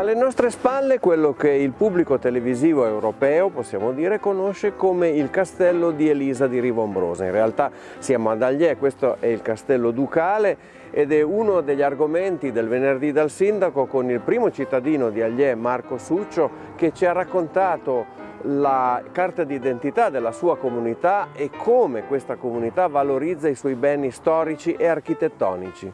Alle nostre spalle quello che il pubblico televisivo europeo, possiamo dire, conosce come il castello di Elisa di Rivombrosa. In realtà siamo ad Agliè, questo è il castello ducale ed è uno degli argomenti del venerdì dal sindaco con il primo cittadino di Agliè, Marco Succio, che ci ha raccontato la carta d'identità della sua comunità e come questa comunità valorizza i suoi beni storici e architettonici.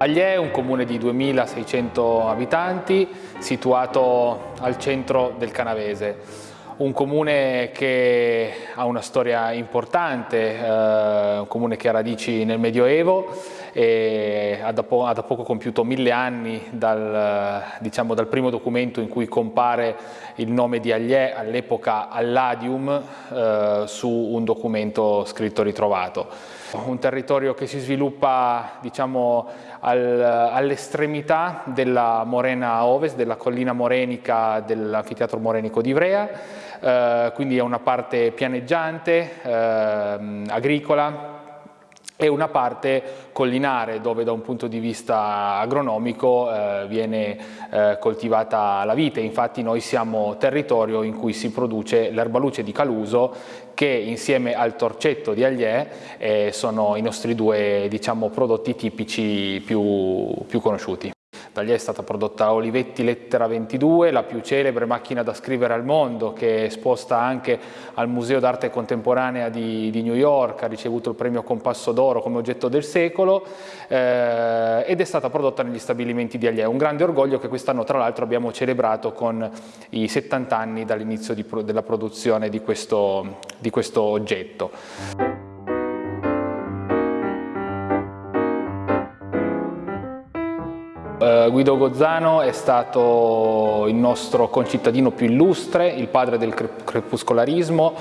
Agliè è un comune di 2600 abitanti situato al centro del Canavese. Un comune che ha una storia importante, eh, un comune che ha radici nel Medioevo e ha da, ha da poco compiuto mille anni dal, diciamo, dal, primo documento in cui compare il nome di Agliè all'epoca Alladium eh, su un documento scritto ritrovato. Un territorio che si sviluppa diciamo, al, all'estremità della morena ovest, della collina morenica dell'anfiteatro morenico di Ivrea, eh, quindi è una parte pianeggiante, eh, agricola, e una parte collinare dove da un punto di vista agronomico eh, viene eh, coltivata la vite, infatti noi siamo territorio in cui si produce l'erbaluce di Caluso che insieme al torcetto di Agliè eh, sono i nostri due diciamo, prodotti tipici più, più conosciuti. Da lì è stata prodotta Olivetti Lettera 22, la più celebre macchina da scrivere al mondo che è esposta anche al Museo d'Arte Contemporanea di, di, New York, ha ricevuto il premio Compasso d'Oro come oggetto del secolo eh, ed è stata prodotta negli stabilimenti di Agliè. Un grande orgoglio che quest'anno tra l'altro abbiamo celebrato con i 70 anni dall'inizio della produzione di questo, di questo oggetto. Guido Gozzano è stato il nostro concittadino più illustre, il padre del crepuscolarismo,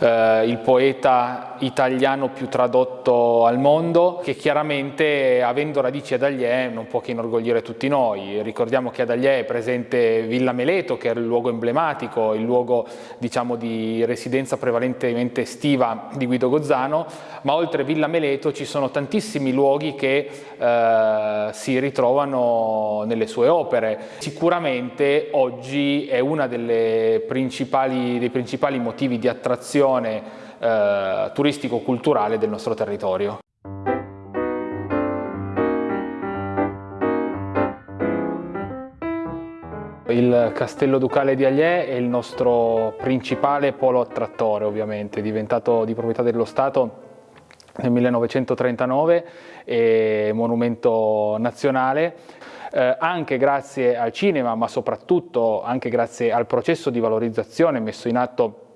uh, il poeta italiano più tradotto al mondo, che chiaramente avendo radici ad Agliè non può che inorgogliere tutti noi. Ricordiamo che ad Agliè è presente Villa Meleto, che è il luogo emblematico, il luogo diciamo, di residenza prevalentemente estiva di Guido Gozzano, ma oltre Villa Meleto ci sono tantissimi luoghi che uh, si ritrovano nelle sue opere. Sicuramente oggi è uno dei principali motivi di attrazione eh, turistico-culturale del nostro territorio. Il Castello Ducale di Agliè è il nostro principale polo attrattore ovviamente, diventato di proprietà dello Stato nel 1939, è monumento nazionale eh, anche grazie al cinema ma soprattutto anche grazie al processo di valorizzazione messo in atto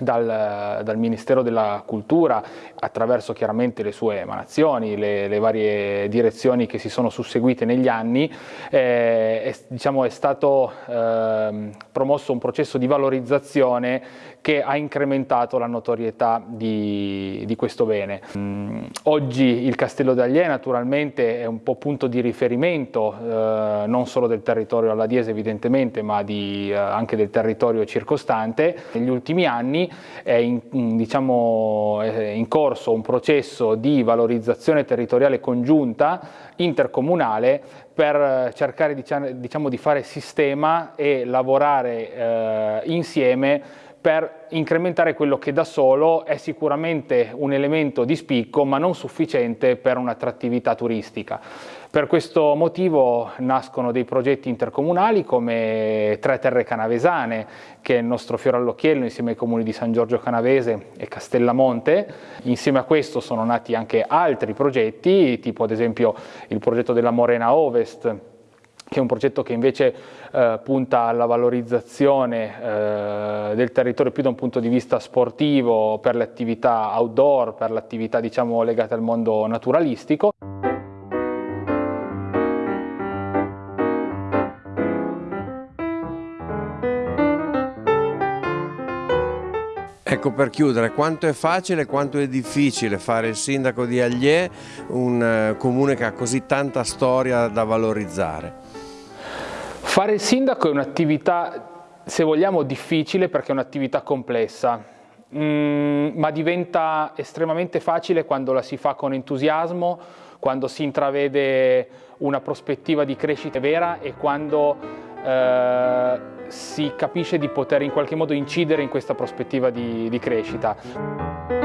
dal, dal, Ministero della Cultura attraverso chiaramente le sue emanazioni, le, le varie direzioni che si sono susseguite negli anni, eh, è, diciamo, è stato eh, promosso un processo di valorizzazione che ha incrementato la notorietà di, di questo bene. Mm, oggi il Castello d'Agliè naturalmente è un po' punto di riferimento eh, non solo del territorio alladiese evidentemente ma di, eh, anche del territorio circostante. Negli ultimi anni è in, diciamo, è in corso un processo di valorizzazione territoriale congiunta intercomunale per cercare diciamo, di fare sistema e lavorare eh, insieme per incrementare quello che da solo è sicuramente un elemento di spicco ma non sufficiente per un'attrattività turistica. Per questo motivo nascono dei progetti intercomunali come Tre Terre Canavesane, che è il nostro fiore all'occhiello insieme ai comuni di San Giorgio Canavese e Castellamonte. Insieme a questo sono nati anche altri progetti, tipo ad esempio il progetto della Morena Ovest, che è un progetto che invece eh, punta alla valorizzazione eh, del territorio più da un punto di vista sportivo, per le attività outdoor, per le attività diciamo, legate al mondo naturalistico. Ecco per chiudere, quanto è facile e quanto è difficile fare il sindaco di Agliè, un eh, comune che ha così tanta storia da valorizzare? Fare il sindaco è un'attività, se vogliamo, difficile perché è un'attività complessa, mm, ma diventa estremamente facile quando la si fa con entusiasmo, quando si intravede una prospettiva di crescita vera e quando eh, si capisce di poter in qualche modo incidere in questa prospettiva di, di crescita.